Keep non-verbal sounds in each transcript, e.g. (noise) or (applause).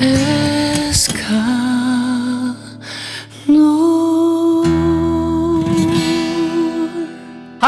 Yeah. (laughs)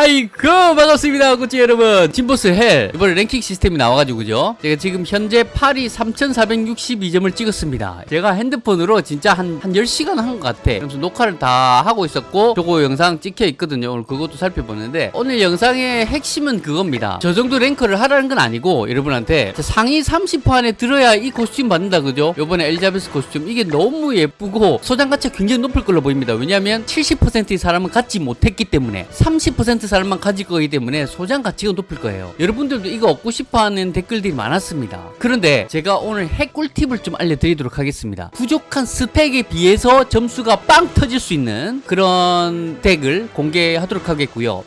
아이고 반갑습니다 구찌 여러분. 팀보스 헬. 이번에 랭킹 시스템이 나와가지고 그죠? 제가 지금 현재 8위 3462점을 찍었습니다. 제가 핸드폰으로 진짜 한, 한 10시간 한 것 같아. 그래서 녹화를 다 하고 있었고 저거 영상 찍혀 있거든요. 오늘 그것도 살펴보는데 오늘 영상의 핵심은 그겁니다. 저 정도 랭크를 하라는 건 아니고 여러분한테 상위 30% 안에 들어야 이 코스튬 받는다 그죠? 요번에 엘리자베스 코스튬. 이게 너무 예쁘고 소장 가치가 굉장히 높을 걸로 보입니다. 왜냐하면 70%의 사람은 갖지 못했기 때문에 30% 사람만 가질 거기 때문에 소장 가치가 높을 거예요. 여러분들도 이거 얻고 싶어 하는 댓글들이 많았습니다. 그런데 제가 오늘 핵 꿀팁을 좀 알려드리도록 하겠습니다. 부족한 스펙에 비해서 점수가 빵 터질 수 있는 그런 덱을 공개하도록 하겠고요.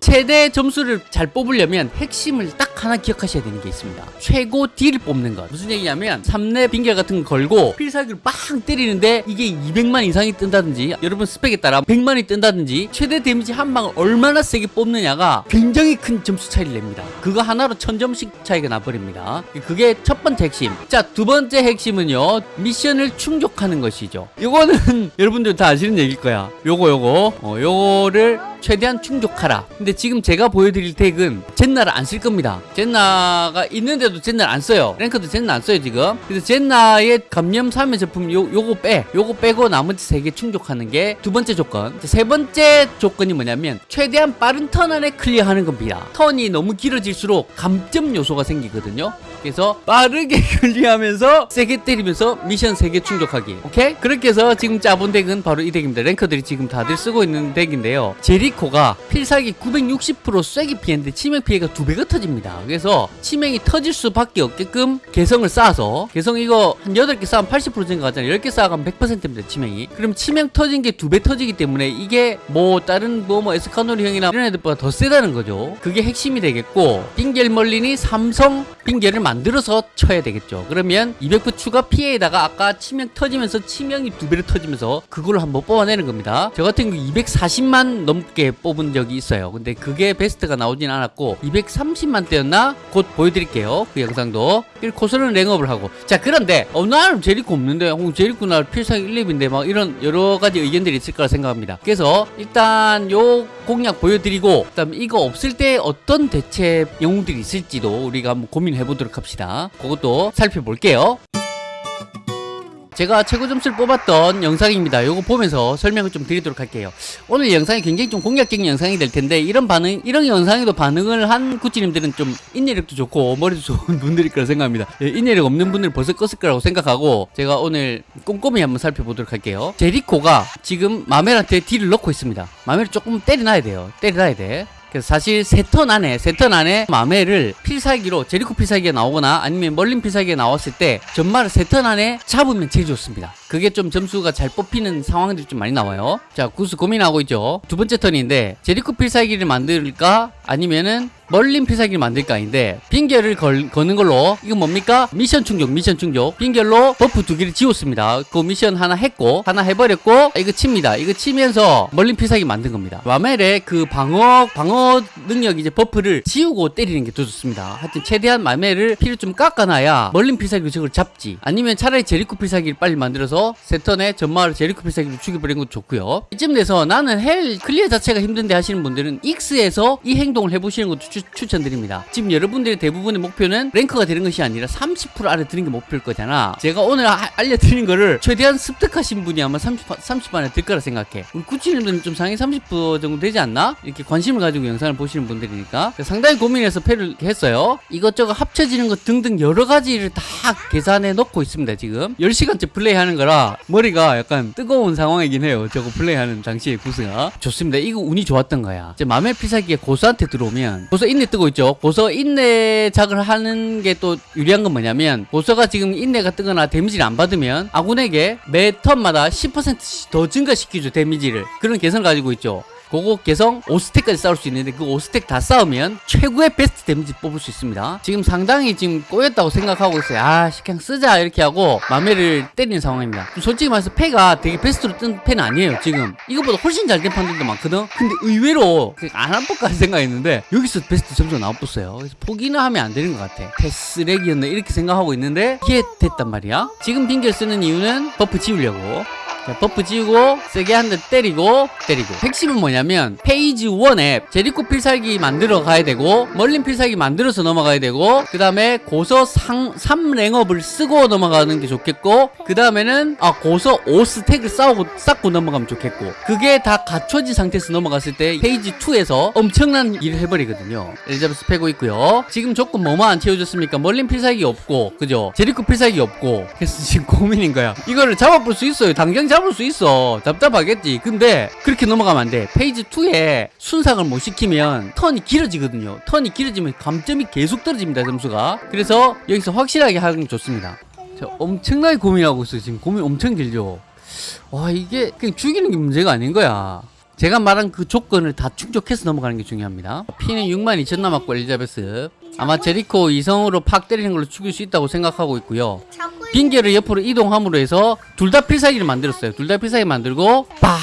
최대 점수를 잘 뽑으려면 핵심을 딱 하나 기억하셔야 되는 게 있습니다. 최고 딜을 뽑는 것. 무슨 얘기냐면 3렙 빙결 같은 거 걸고 필살기를 빵 때리는데 이게 200만 이상이 뜬다든지 여러분 스펙에 따라 100만이 뜬다든지 최대 데미지 한 방을 얼마나 세게 뽑느냐가 굉장히 큰 점수 차이를 냅니다. 그거 하나로 1000점씩 차이가 나버립니다. 그게 첫 번째 핵심. 자, 두 번째 핵심은요. 미션을 충족하는 것이죠. 이거는 (laughs) 여러분들 다 아시는 얘기일 거야. 요거 요거. 어, 요거를 최대한 충족하라. 근데 지금 제가 보여드릴 덱은 젠나를 안 쓸 겁니다. 젠나가 있는데도 젠나를 안 써요. 랭크도 젠나 안 써요 지금. 그래서 젠나의 감염 사면 제품 요, 요거 빼. 요거 빼고 나머지 세개 충족하는 게 두 번째 조건. 세 번째 조건이 뭐냐면 최대한 빠른 턴 안에 클리어하는 겁니다. 턴이 너무 길어질수록 감점 요소가 생기거든요. 그래서 빠르게 (laughs) 클리어하면서 세게 때리면서 미션 세개 충족하기 오케이? 그렇게 해서 지금 짜본 덱은 바로 이 덱입니다. 랭커들이 지금 다들 쓰고 있는 덱인데요. 제리코가 필살기 960% 쐐기 피해인데 치명 피해가 두 배가 터집니다. 그래서 치명이 터질 수밖에 없게끔 개성을 쌓아서 개성 이거 한 8개 쌓으면 80% 증가하잖아요. 10개 쌓아가면 100%입니다 치명이. 그럼 치명 터진 게 두 배 터지기 때문에 이게 뭐 다른 뭐, 뭐 에스카노리 형이나 이런 애들보다 더 세다는 거죠. 그게 핵심이 되겠고 빙겔 멀린이 삼성 빙결을 만들어서 쳐야 되겠죠. 그러면 200% 추가 피해에다가 아까 치명 터지면서 치명이 두 배로 터지면서 그걸 한번 뽑아내는 겁니다. 저 같은 경우 240만 넘게 뽑은 적이 있어요. 근데 그게 베스트가 나오진 않았고 230만 대였나? 곧 보여드릴게요. 그 영상도. 코스는 랭업을 하고. 자 그런데 어 나는 제리코 없는데 어, 제리코 나 필살기 1렙인데 막 이런 여러 가지 의견들이 있을 거라 생각합니다. 그래서 일단 요 공략 보여드리고 그다음 이거 없을 때 어떤 대체 영웅들이 있을지도 우리가 한번 고민해 보도록 합시다. 그것도 살펴볼게요. 제가 최고 점수를 뽑았던 영상입니다. 요거 보면서 설명을 좀 드리도록 할게요. 오늘 영상이 굉장히 좀 공략적인 영상이 될 텐데 이런 반응, 이런 영상에도 반응을 한 구찌님들은 좀 인내력도 좋고 머리도 좋은 (laughs) 분들일 거라 생각합니다. 예, 인내력 없는 분들 벌써 껐을 거라고 생각하고 제가 오늘 꼼꼼히 한번 살펴보도록 할게요. 제리코가 지금 마멜한테 딜을 넣고 있습니다. 마멜을 조금 때려놔야 돼요. 때려놔야 돼. 그래서 사실 세 턴 안에 세 턴 안에 마멜을 필살기로 제리코 필살기가 나오거나 아니면 멀린 필살기가 나왔을 때 전말을 세턴 안에 잡으면 제일 좋습니다. 그게 좀 점수가 잘 뽑히는 상황들이 좀 많이 나와요. 자 구스 고민하고 있죠. 두 번째 턴인데 제리코 필살기를 만들까 아니면은 멀린 필살기를 만들까 아닌데 빙결을 걸, 거는 걸로. 이건 뭡니까? 미션 충족 미션 충족 빙결로 버프 두 개를 지웠습니다. 그 미션 하나 했고 하나 해버렸고 이거 칩니다. 이거 치면서 멀린 필살기 만든 겁니다. 마멜의 그 방어 방어 능력 이제 버프를 지우고 때리는 게 더 좋습니다. 하여튼 최대한 마멜을 피를 좀 깎아놔야 멀린 필살기로 저걸 잡지. 아니면 차라리 제리코 필살기를 빨리 만들어서 세턴에 전마을 제리코 필살기를 죽여버리는 것도 좋고요. 이쯤 돼서 나는 헬 클리어 자체가 힘든데 하시는 분들은 익스에서 이 행동을 해보시는 것도 추, 추천드립니다. 지금 여러분들의 대부분의 목표는 랭크가 되는 것이 아니라 30% 아래 드는 게 목표일 거잖아. 제가 오늘 아, 알려드린 거를 최대한 습득하신 분이 아마 30, 30 안에 들 거라 생각해. 우리 구찌님들은 좀 상위 30% 정도 되지 않나? 이렇게 관심을 가지고 영상을 보시는 분들이니까. 상당히 고민해서 패를 했어요. 이것저것 합쳐지는 것 등등 여러 가지를 다 계산해 놓고 있습니다, 지금. 10시간째 플레이하는 거라 머리가 약간 뜨거운 상황이긴 해요. 저거 플레이하는 당시에 구스가. 좋습니다. 이거 운이 좋았던 거야. 이제 맘의 필살기에 고서한테 들어오면 고서 인내 뜨고 있죠. 고서 인내작을 하는 게 또 유리한 건 뭐냐면 고서가 지금 인내가 뜨거나 데미지를 안 받으면 아군에게 매 턴마다 10%씩 더 증가시키죠 데미지를 그런 개성을 가지고 있죠. 그거 개성 5스택까지 쌓을 수 있는데 그 5스택 다 쌓으면 최고의 베스트 데미지 뽑을 수 있습니다. 지금 상당히 지금 꼬였다고 생각하고 있어요. 아, 씨, 그냥 쓰자 이렇게 하고 마멜을 때리는 상황입니다. 솔직히 말해서 패가 되게 베스트로 뜬 패는 아니에요. 지금 이것보다 훨씬 잘 된 판들도 많거든. 근데 의외로 안한 것까지 생각했는데 여기서 베스트 점수가 나왔었어요. 그래서 포기는 하면 안 되는 것 같아. 패 쓰레기였네 이렇게 생각하고 있는데 이게 됐단 말이야. 지금 빙결 쓰는 이유는 버프 지우려고. 자, 버프 지우고 세게 한 대 때리고 때리고. 핵심은 뭐냐면 페이지 1에 제리코 필살기 만들어 가야 되고 멀린 필살기 만들어서 넘어가야 되고 그 다음에 고서 상, 3랭업을 쓰고 넘어가는 게 좋겠고 그 다음에는 아 고서 5스택을 쌓고, 쌓고 넘어가면 좋겠고. 그게 다 갖춰진 상태에서 넘어갔을 때 페이지 2에서 엄청난 일을 해버리거든요. 엘리자베스 패고 있고요. 지금 조건 뭐만 안 채워졌습니까? 멀린 필살기 없고 그죠? 제리코 필살기 없고. 그래서 지금 고민인 거야. 이거를 잡아볼 수 있어요. 당장 잡을 수 있어. 답답하겠지. 근데 그렇게 넘어가면 안 돼. 페이지 2에 순삭을 못 시키면 턴이 길어지거든요. 턴이 길어지면 감점이 계속 떨어집니다 점수가. 그래서 여기서 확실하게 하는 게 좋습니다. 저 엄청나게 고민하고 있어요. 지금 고민 엄청 길죠. 와 이게 그냥 죽이는 게 문제가 아닌 거야. 제가 말한 그 조건을 다 충족해서 넘어가는 게 중요합니다. 피는 6만 2천 남았고 엘리자베스 아마 제리코 이성으로 팍 때리는 걸로 죽일 수 있다고 생각하고 있고요 빙결을 옆으로 이동함으로 해서 둘 다 필살기를 만들었어요. 둘 다 필살기 만들고 빡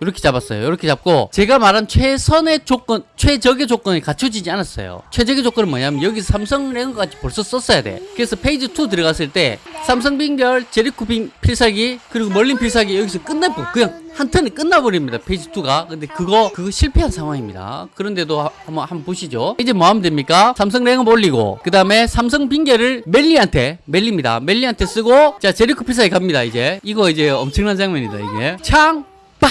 이렇게 잡았어요. 이렇게 잡고 제가 말한 최선의 조건, 최적의 조건이 갖춰지지 않았어요. 최적의 조건은 뭐냐면 여기서 삼성 랭업까지 벌써 썼어야 돼. 그래서 페이지 2 들어갔을 때 삼성 빙결, 제리코 빙 필살기 그리고 멀린 필살기 여기서 끝내고 그냥 한 턴에 끝나버립니다. 페이지 2가. 근데 그거 그거 실패한 상황입니다. 그런데도 하- 한번 한번 보시죠. 이제 뭐 하면 됩니까? 삼성 랭업 올리고 그 다음에 삼성 빙결을 엘리한테 엘리입니다. 엘리한테 쓰고 자 제리코 필살기 갑니다. 이제 이거 이제 엄청난 장면이다 이게 창 빡!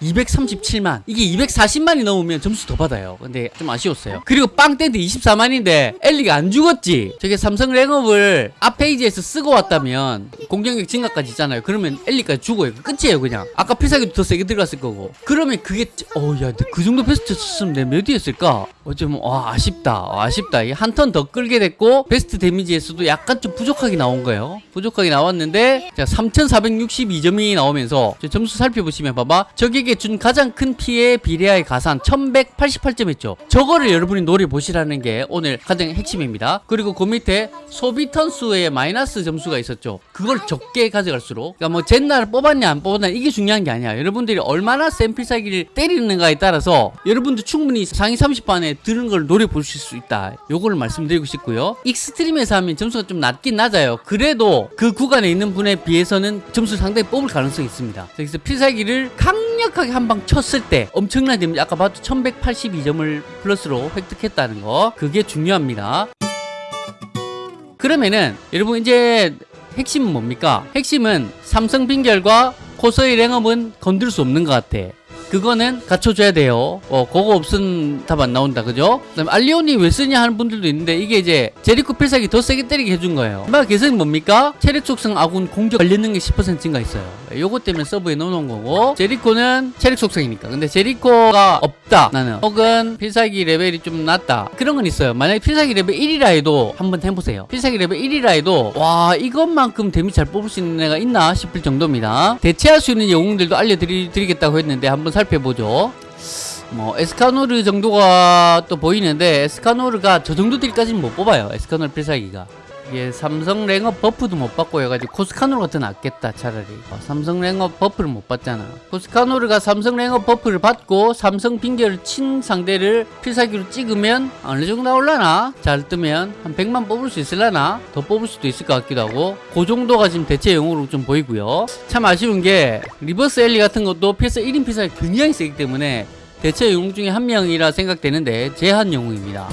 237만. 이게 240만이 넘으면 점수 더 받아요. 근데 좀 아쉬웠어요. 그리고 빵 땡데 24만인데 엘리가 안 죽었지. 저게 삼성 랭업을 앞 페이지에서 쓰고 왔다면 공격력 증가까지 있잖아요. 그러면 엘리까지 죽어요. 끝이에요, 그냥. 아까 필살기도 더 세게 들어갔을 거고. 그러면 그게 어, 야, 그 정도 베스트 쳤으면 내가 몇 위였을까? 어쩌면 와, 아쉽다. 어, 아쉽다. 한 턴 더 끌게 됐고 베스트 데미지에서도 약간 좀 부족하게 나온 거예요. 부족하게 나왔는데 자, 3,462점이 나오면서 저 점수 살펴보시면 봐봐. 적에게 준 가장 큰 피해 비례하여 가산 1,188점 했죠. 저거를 여러분이 노려 보시라는 게 오늘 가장 핵심입니다. 그리고 그 밑에 소비 턴 수의 마이너스 점수가 있었죠. 그걸 적게 가져갈수록 그러니까 뭐 젠나를 뽑았냐 안 뽑았냐 이게 중요한 게 아니야. 여러분들이 얼마나 센 필살기를 때리는가에 따라서 여러분도 충분히 상위 30 안에 드는 걸 노려 보실 수 있다. 요거를 말씀드리고 싶고요. 익스트림에서 하면 점수가 좀 낮긴 낮아요. 그래도 그 구간에 있는 분에 비해서는 점수 상당히 뽑을 가능성이 있습니다. 그래서 필살기를 강력 하게 한 방 쳤을 때 엄청난 데미지 아까 봐도 1182점을 플러스로 획득했다는 거 그게 중요합니다. 그러면은 여러분 이제 핵심은 뭡니까? 핵심은 삼성 빙결과 코서의 랭업은 건들 수 없는 것 같아. 그거는 갖춰줘야 돼요. 어, 그거 없으면 답 안 나온다. 그죠? 그 다음에 알리오니 왜 쓰냐 하는 분들도 있는데 이게 이제 제리코 필살기 더 세게 때리게 해준 거예요. 임마 개성이 뭡니까? 체력 속성 아군 공격 관련 능력10% 증가있어요. 요거 때문에 서브에 넣어놓은 거고 제리코는 체력 속성이니까. 근데 제리코가 없다. 나는. 혹은 필살기 레벨이 좀 낮다. 그런 건 있어요. 만약에 필살기 레벨 1이라 해도 한번 해보세요. 필살기 레벨 1이라 해도 와 이것만큼 데미지 잘 뽑을 수 있는 애가 있나 싶을 정도입니다. 대체할 수 있는 영웅들도 알려드리겠다고 했는데 한번 살 펴보죠. 뭐 에스카노르 정도가 또 보이는데 에스카노르가 저 정도 딜까지는 못 뽑아요. 에스카노르 필살기가. 이게 삼성 랭업 buff도 못 받고 해가지고 코스카노르가 더 낫겠다 차라리. 어, 삼성 랭업 buff를 못 받잖아. 코스카노르가 삼성 랭업 buff를 받고 삼성 빙결을 친 상대를 필살기로 찍으면 어느 정도 나올라나? 잘 뜨면 한 100만 뽑을 수 있을라나? 더 뽑을 수도 있을 것 같기도 하고. 그 정도가 지금 대체 영웅으로 좀 보이고요. 참 아쉬운 게 리버스 엘리 같은 것도 필살 1인 필살기 굉장히 세기 때문에 대체 영웅 중에 한 명이라 생각되는데 제한 영웅입니다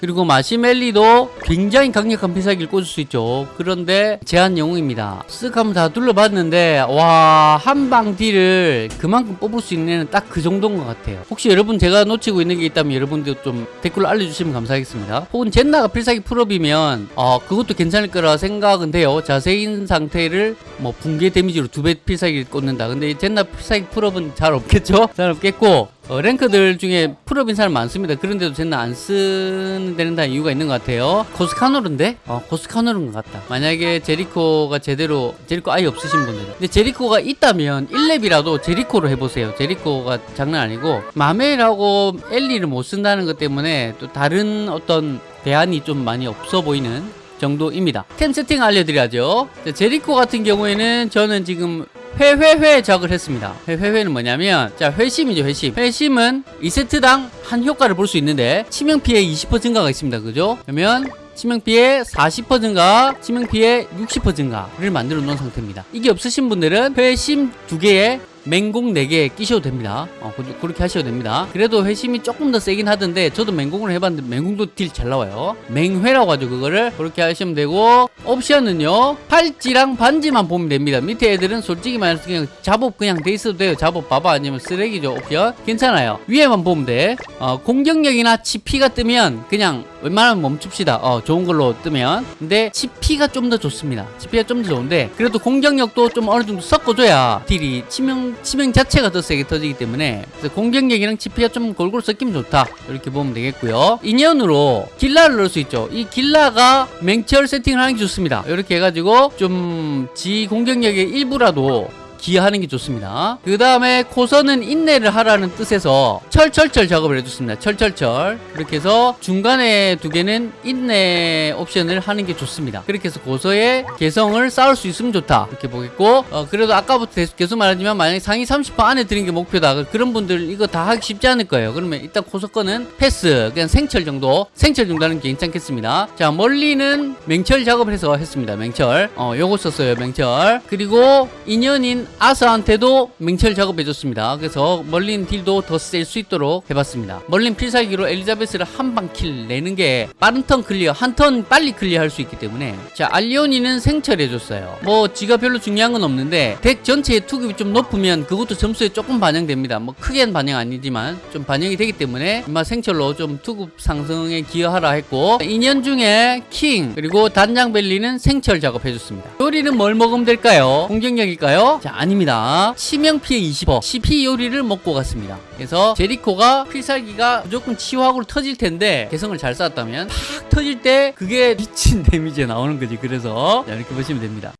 그리고 마시멜리도 굉장히 강력한 필살기를 꽂을 수 있죠. 그런데 제한 영웅입니다. 쓱 한번 다 둘러봤는데 와 한방 딜을 그만큼 뽑을 수 있는 애는 딱 그 정도인 것 같아요. 혹시 여러분 제가 놓치고 있는 게 있다면 여러분들 좀 댓글로 알려주시면 감사하겠습니다. 혹은 젠나가 필살기 풀업이면 어 그것도 괜찮을 거라 생각은 돼요. 자세인 상태를 뭐 붕괴 데미지로 두 배 필살기를 꽂는다. 근데 젠나 필살기 풀업은 잘 없겠죠? 잘 없겠고 어, 랭커들 중에 풀업인 사람 많습니다. 그런데도 쟤는 안 쓰는 데는 다 이유가 있는 것 같아요. 코스카노르인데? 어, 코스카노르인 것 같다. 만약에 제리코가 제대로, 제리코 아예 없으신 분들은. 근데 제리코가 있다면 1렙이라도 제리코로 해보세요. 제리코가 장난 아니고, 마멜하고 엘리를 못 쓴다는 것 때문에 또 다른 어떤 대안이 좀 많이 없어 보이는 정도입니다. 템 세팅 알려드려야죠. 자, 제리코 같은 경우에는 저는 지금 회회회 작을 했습니다. 회회회는 뭐냐면 자 회심이죠 회심. 회심은 2세트당 한 효과를 볼 수 있는데 치명 피해 20% 증가가 있습니다. 그죠? 그러면 치명 피해 40% 증가, 치명 피해 60% 증가를 만들어 놓은 상태입니다. 이게 없으신 분들은 회심 두 개에 맹공 4개 끼셔도 됩니다. 어, 그- 그렇게 하셔도 됩니다. 그래도 회심이 조금 더 세긴 하던데 저도 맹공을 해봤는데 맹공도 딜 잘 나와요. 맹회라고 하죠 그거를 그렇게 하시면 되고 옵션은요 팔찌랑 반지만 보면 됩니다. 밑에 애들은 솔직히 말해서 그냥 잡업 그냥 돼 있어도 돼요. 잡업 봐봐 아니면 쓰레기죠 옵션 괜찮아요. 위에만 보면 돼. 어, 공격력이나 치피가 뜨면 그냥 웬만하면 멈춥시다. 어, 좋은 걸로 뜨면. 근데 치피가 좀 더 좋습니다. 치피가 좀 더 좋은데 그래도 공격력도 좀 어느 정도 섞어줘야 딜이 치명 치명 자체가 더 세게 터지기 때문에 공격력이랑 치피가 좀 골고루 섞이면 좋다. 이렇게 보면 되겠고요. 인연으로 길라를 넣을 수 있죠. 이 길라가 맹철 세팅을 하는 게 좋습니다. 이렇게 해가지고 좀 지 공격력의 일부라도 기여하는 게 좋습니다. 그 다음에 코선은 인내를 하라는 뜻에서 철철철 작업을 해줬습니다. 철철철. 그렇게 해서 중간에 두 개는 인내 옵션을 하는 게 좋습니다. 그렇게 해서 고서의 개성을 쌓을 수 있으면 좋다. 이렇게 보겠고, 어, 그래도 아까부터 계속- 말하지만 만약에 상위 30% 안에 드는 게 목표다. 그런 분들 이거 다 하기 쉽지 않을 거예요. 그러면 일단 고서 거는 패스. 그냥 생철 정도. 생철 정도 하는 게 괜찮겠습니다. 자, 멀리는 맹철 작업을 해서 했습니다. 맹철. 어, 요거 썼어요. 맹철. 그리고 인연인 아스한테도 맹철 작업해줬습니다. 그래서 멀린 딜도 더 셀 수 있도록 해봤습니다. 멀린 필살기로 엘리자베스를 한 방 kill 내는 게 빠른 턴 클리어, 한 턴 빨리 클리어할 수 있기 때문에 자 알리오니는 생철해줬어요. 뭐 지가 별로 중요한 건 없는데 덱 전체의 투급이 좀 높으면 그것도 점수에 조금 반영됩니다. 뭐 크게는 반영 아니지만 좀 반영이 되기 때문에 인마 생철로 좀 투급 상승에 기여하라 했고 인연 중에 킹 그리고 단장멜리는 생철 작업해줬습니다. 요리는 뭘 먹으면 될까요? 공격력일까요? 자 아닙니다. 치명 피해 20% 치피 요리를 먹고 갔습니다. 그래서 제리코가 필살기가 무조건 치유하고 터질 텐데 개성을 잘 쌓았다면 팍 터질 때 그게 미친 데미지가 나오는 거지. 그래서 자, 이렇게 보시면 됩니다.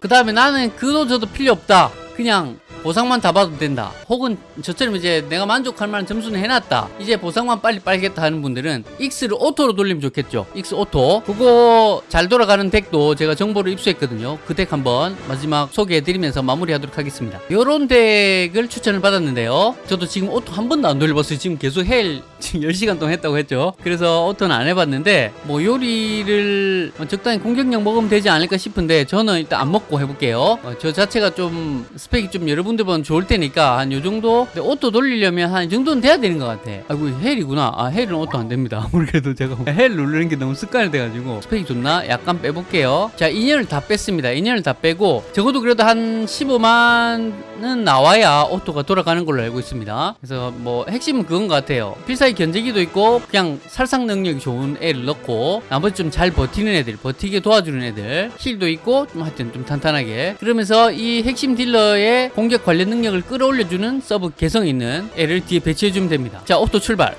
그 다음에 나는 그도 저도 필요 없다. 그냥 보상만 다 받아도 된다. 혹은 저처럼 이제 내가 만족할 만한 점수는 해놨다. 이제 보상만 빨리 빨겠다 하는 분들은 X를 auto로 돌리면 좋겠죠. X auto. 그거 잘 돌아가는 덱도 제가 정보를 입수했거든요. 그 덱 한번 마지막 소개해드리면서 마무리하도록 하겠습니다. 요런 덱을 추천을 받았는데요. 저도 지금 auto 한 번도 안 돌려봤어요. 지금 계속 hell 지금 10시간 동안 했다고 했죠. 그래서 auto는 안 해봤는데 뭐 요리를 적당히 공격력 먹으면 되지 않을까 싶은데 저는 일단 안 먹고 해볼게요. 어, 저 자체가 좀 스펙이 좀 여러 분들보다 좋을 테니까 한 요 정도 auto 돌리려면 한 이 정도는 돼야 되는 것 같아. 아이고 hell이구나. 아 hell은 auto 안 됩니다. (laughs) 아무래도 제가 hell 누르는 게 너무 습관이 돼가지고 스펙이 좋나? 약간 빼볼게요. 자 인연을 다 뺐습니다. 인연을 다 빼고 적어도 그래도 한 15만은 나와야 auto가 돌아가는 걸로 알고 있습니다. 그래서 뭐 핵심은 그건 것 같아요. 필살기 견제기도 있고 그냥 살상 능력이 좋은 애를 넣고 나머지 좀 잘 버티는 애들, 버티게 도와주는 애들, heal도 있고 좀 하여튼 좀 탄탄하게 그러면서 이 핵심 딜러의 공격 관련 능력을 끌어올려주는 서브 개성 있는 애를 뒤에 배치해주면 됩니다. 자, auto 출발.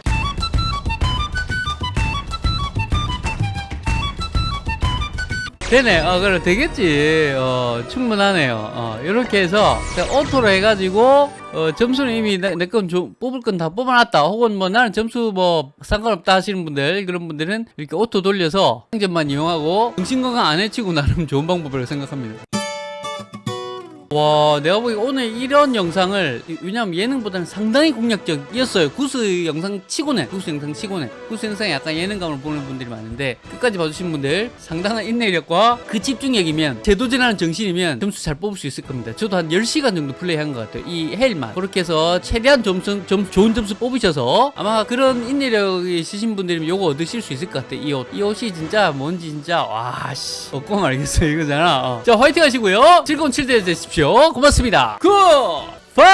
되네. 어, 그래, 되겠지. 어, 충분하네요. 어, 이렇게 해서, auto로 해가지고, 어, 점수는 이미 내, 내건 뽑을 건 다 뽑아놨다. 혹은 뭐 나는 점수 뭐 상관없다 하시는 분들, 그런 분들은 이렇게 auto 돌려서 상점만 이용하고, 정신건강 안 해치고 나름 좋은 방법이라고 생각합니다. 와 내가 보기 오늘 이런 영상을 왜냐면 예능보다는 상당히 공략적이었어요. 구스 영상 치고는 구스 영상 치고는. 구스 영상에 약간 예능감을 보는 분들이 많은데 끝까지 봐주신 분들 상당한 인내력과 그 집중력이면 제도제라는 정신이면 점수 잘 뽑을 수 있을 겁니다. 저도 한 10시간 정도 플레이한 것 같아요. 이 hell만 그렇게 해서 최대한 점수, 점, 좋은 점수 뽑으셔서 아마 그런 인내력이 있으신 분들이면 요거 얻으실 수 있을 것 같아요. 이 옷. 이 옷이 진짜 뭔지 진짜 와씨. 없고 말겠어요. 이거잖아. 어. 자 화이팅 하시고요. 즐거운 칠대 되 주십시오. 고맙습니다. 굿바이!